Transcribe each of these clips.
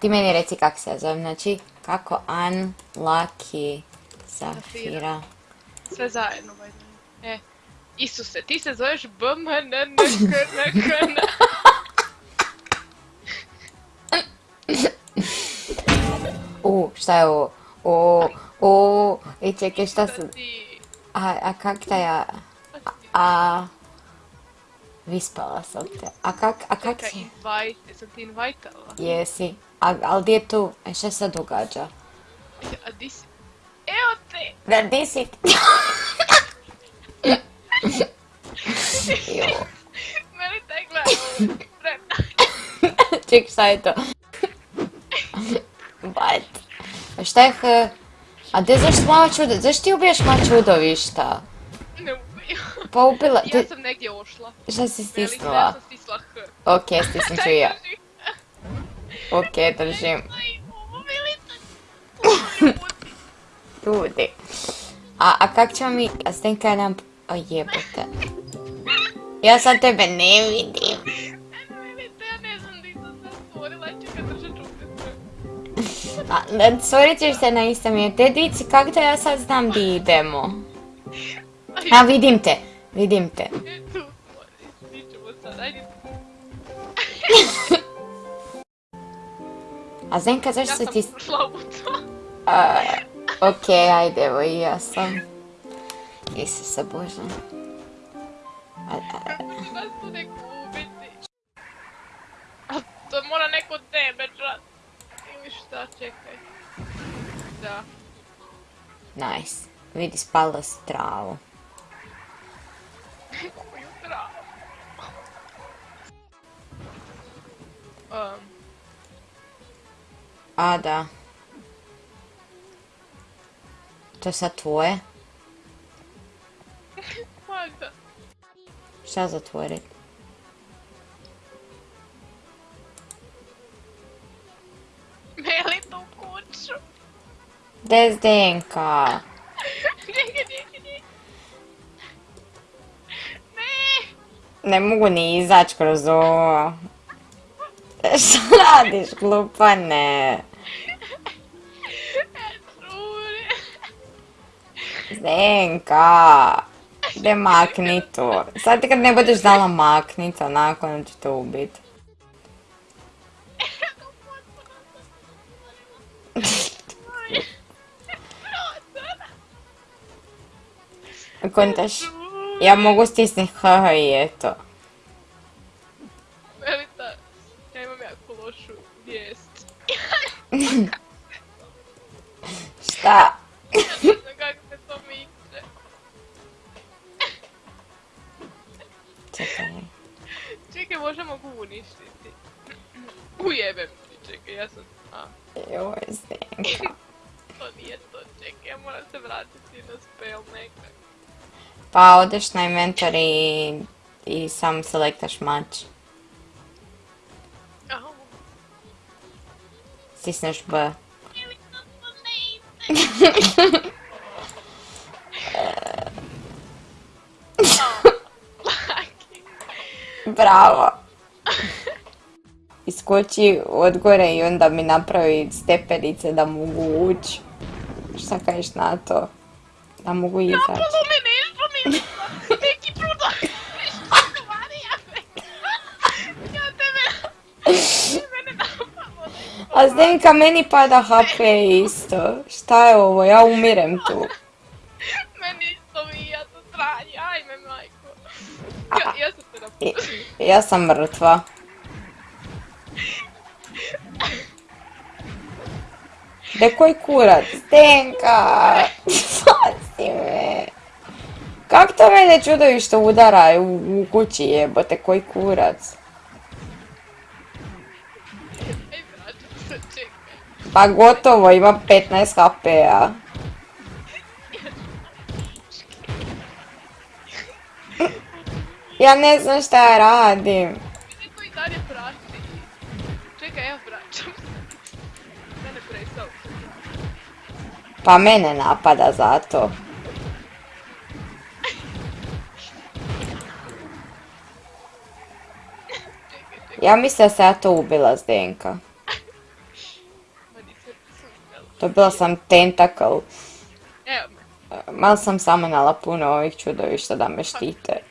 Ti meni reci kak se ja zovem, znači kako Unlucky Zafira. Sve zajedno, way. E, Isuse, ti se zoveš BMNNKNKN. U, šta je ovo? O, o, i čekaj šta su... A, a kak ta ja... A... Vispala sam te. A kak, a kak Čekaj, si? invite, jesam ti invitala? Jesi. A, ali gdje je tu? E, šta se događa? A di si? Evo te! Da, di si? Meni taj gleda. Vremena. Ček, šta je to? What? A šta je H? A gdje zašto mala čudo? Zašto ti ubiješ mala čudovišta? Ne Pa ubila... Ja sam negdje ošla. Šta si Velika, ja stisnula? sam stisla H. Ok, stisnut ću i ja. Drži. Ok, držim. Ljudi. A, a kak ćemo mi... A Stenka nam... O jebote. Ja sad tebe ne vidim. A, stvorit ćeš se na istom mjestu. Te dici, kak da ja sad znam di idemo? A, vidim te. Vidim te. E. A Zenka, zašto Ja se sam ti... ušla u to. A, ok, ajde, evo i ja sam. Isuse Bože. A, a, tu neko ubiti. A to mora neko tebe čat. Ili šta, čekaj. Da. nice. Vidi, spala si travu. Koju travu. Um, A, da. To je sad tvoje? valjda. Šta zatvorit? Meli tu kuću. Gdje Zdenka? Ne. Mogu ni izać kroz ovo. Šta radiš, glupane? Čuri. Zdenka! Gdje makni to? Sad kad ne budeš znala maknit, onako onda ću te ubit. Kontaš, ja mogu stisnit HH i eto. Melita, ja imam jako lošu vijest. Šta? Ja ne znam kako se to miče. Čekaj. Čekaj, možda mogu uništiti. Ujebem ti, čekaj, ja sam... A, Joj, Zdenka. to nije to, čekaj, ja moram se vratiti na spell nekak. Pa odeš na inventor i, i sam selektaš mač. Au. Stisneš B. Bravo. Iskoči od gore i onda mi napravi stepenice da mogu ući. Šta kažeš na to? Da mogu izaći. A Zdenka, meni pada HP isto. Šta je ovo? Ja umirem tu. Meni isto mi ja to tranje, ajme majko. Ja, ja sam. Ja sam mrtva. De koji kurac? Zdenka! Spasi me! Kak to mene čudovište udara u, u kući jebote, koji kurac? Pa gotovo, ima 15 HP-a. Ja ne znam šta ja radim. To i dalje prati. Čekaj, evo vraćam se. Mene prestao. Pa mene napada zato. Ja mislim da se ja to ubila Zdenka. Dobila sam tentakl. Evo me. Malo sam samanala puno ovih čudovišta da me štite.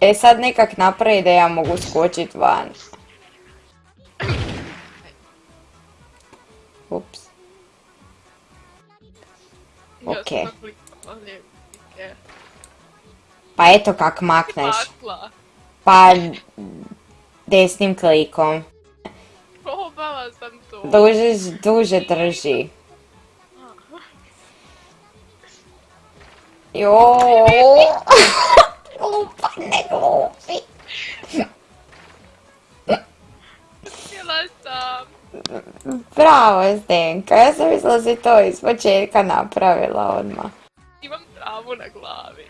E sad nekak napravi da ja mogu skočit van. Ups. Ok. Pa eto kak makneš. Pa desnim klikom. Probala sam to. Duže, duže drži. Jo. Glupa, ne glupi. Htjela sam. Bravo, Zdenka. Ja sam mislila da si to iz početka napravila odmah. Imam travu na glavi.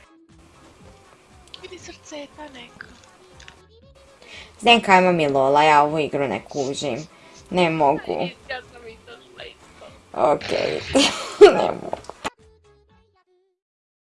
Vidi srceta neka. Zdenka, ajmo mi Lola, ja ovu igru ne kužim. Ne mogu. Ja sam izašla isto. Okej. ne mogu.